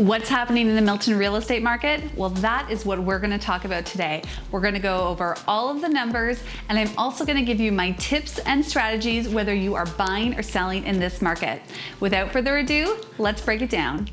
What's happening in the Milton real estate market? Well, that is what we're gonna talk about today. We're gonna go over all of the numbers, and I'm also gonna give you my tips and strategies whether you are buying or selling in this market. Without further ado, let's break it down.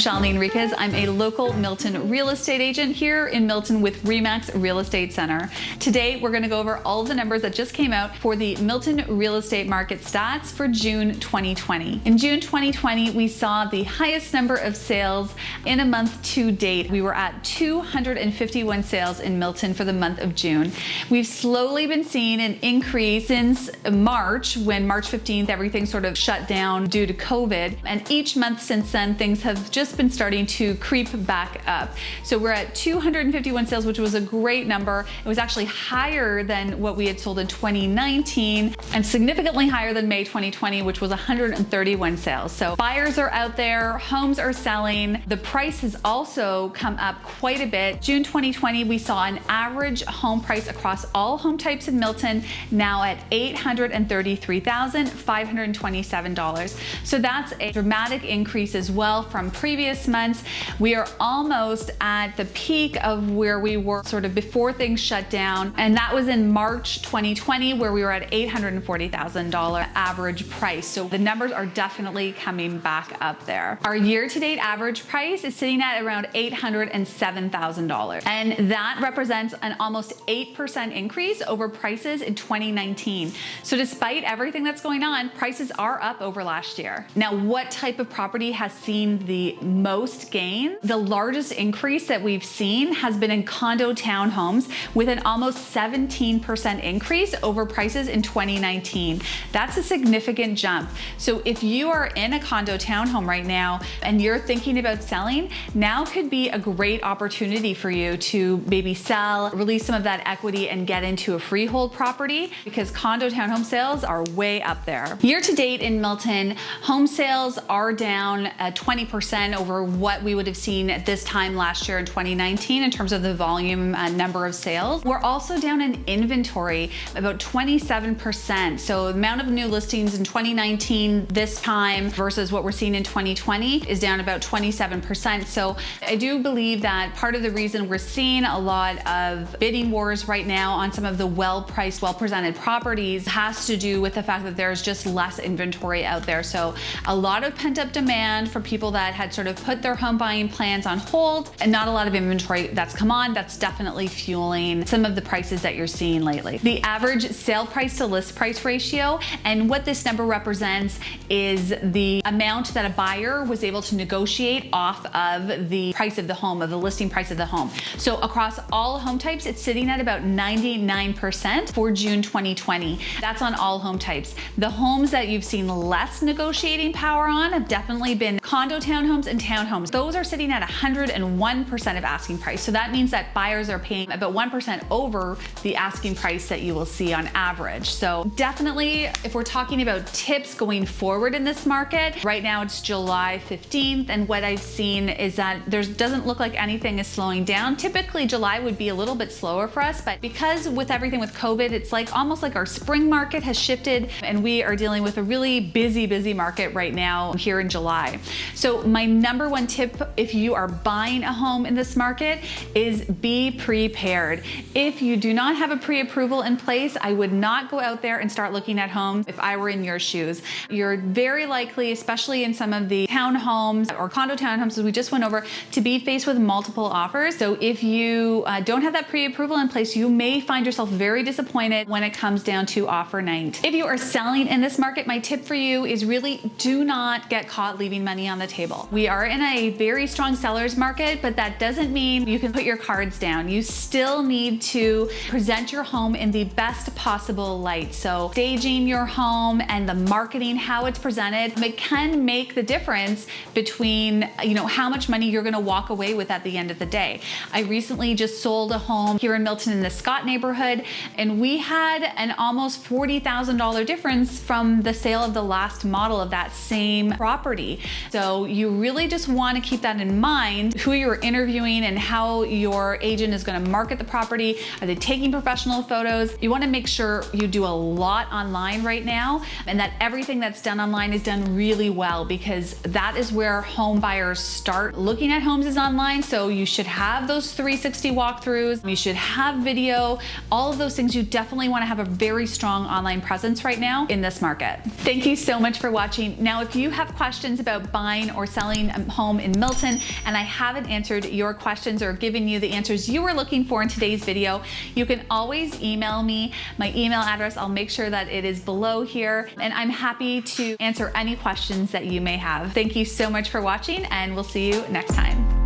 Shalini Enriquez. I'm a local Milton real estate agent here in Milton with Remax Real Estate Center. Today, we're gonna go over all the numbers that just came out for the Milton real estate market stats for June 2020. In June 2020, we saw the highest number of sales in a month to date. We were at 251 sales in Milton for the month of June. We've slowly been seeing an increase since March, when March 15th, everything sort of shut down due to COVID. And each month since then, things have just just been starting to creep back up. So we're at 251 sales, which was a great number. It was actually higher than what we had sold in 2019 and significantly higher than May 2020, which was 131 sales. So buyers are out there, homes are selling. The price has also come up quite a bit. June 2020, we saw an average home price across all home types in Milton now at $833,527. So that's a dramatic increase as well from pre previous months. We are almost at the peak of where we were sort of before things shut down. And that was in March 2020, where we were at $840,000 average price. So the numbers are definitely coming back up there. Our year-to-date average price is sitting at around $807,000. And that represents an almost 8% increase over prices in 2019. So despite everything that's going on, prices are up over last year. Now, what type of property has seen the most gain. The largest increase that we've seen has been in condo townhomes with an almost 17% increase over prices in 2019. That's a significant jump. So if you are in a condo townhome right now and you're thinking about selling, now could be a great opportunity for you to maybe sell, release some of that equity and get into a freehold property because condo townhome sales are way up there. Year to date in Milton, home sales are down 20% over what we would have seen at this time last year in 2019 in terms of the volume uh, number of sales. We're also down in inventory about 27%. So the amount of new listings in 2019 this time versus what we're seeing in 2020 is down about 27%. So I do believe that part of the reason we're seeing a lot of bidding wars right now on some of the well-priced, well-presented properties has to do with the fact that there's just less inventory out there. So a lot of pent-up demand for people that had sort of put their home buying plans on hold and not a lot of inventory that's come on. That's definitely fueling some of the prices that you're seeing lately. The average sale price to list price ratio and what this number represents is the amount that a buyer was able to negotiate off of the price of the home, of the listing price of the home. So across all home types, it's sitting at about 99% for June 2020. That's on all home types. The homes that you've seen less negotiating power on have definitely been condo townhomes and townhomes. Those are sitting at 101% of asking price. So that means that buyers are paying about 1% over the asking price that you will see on average. So definitely, if we're talking about tips going forward in this market, right now it's July 15th. And what I've seen is that there doesn't look like anything is slowing down. Typically July would be a little bit slower for us, but because with everything with COVID, it's like almost like our spring market has shifted and we are dealing with a really busy, busy market right now here in July. So my number one tip if you are buying a home in this market is be prepared. If you do not have a pre-approval in place, I would not go out there and start looking at homes if I were in your shoes. You're very likely, especially in some of the townhomes or condo townhomes as we just went over, to be faced with multiple offers. So if you uh, don't have that pre-approval in place, you may find yourself very disappointed when it comes down to offer night. If you are selling in this market, my tip for you is really do not get caught leaving money on the table. We are in a very strong seller's market, but that doesn't mean you can put your cards down. You still need to present your home in the best possible light. So staging your home and the marketing, how it's presented, it can make the difference between, you know, how much money you're gonna walk away with at the end of the day. I recently just sold a home here in Milton in the Scott neighborhood, and we had an almost $40,000 difference from the sale of the last model of that same property. So So you really just want to keep that in mind, who you're interviewing and how your agent is going to market the property. Are they taking professional photos? You want to make sure you do a lot online right now and that everything that's done online is done really well because that is where home buyers start looking at homes is online. So you should have those 360 walkthroughs. You should have video, all of those things. You definitely want to have a very strong online presence right now in this market. Thank you so much for watching. Now, if you have questions about buying or selling Um, home in Milton and I haven't answered your questions or given you the answers you were looking for in today's video, you can always email me. My email address, I'll make sure that it is below here and I'm happy to answer any questions that you may have. Thank you so much for watching and we'll see you next time.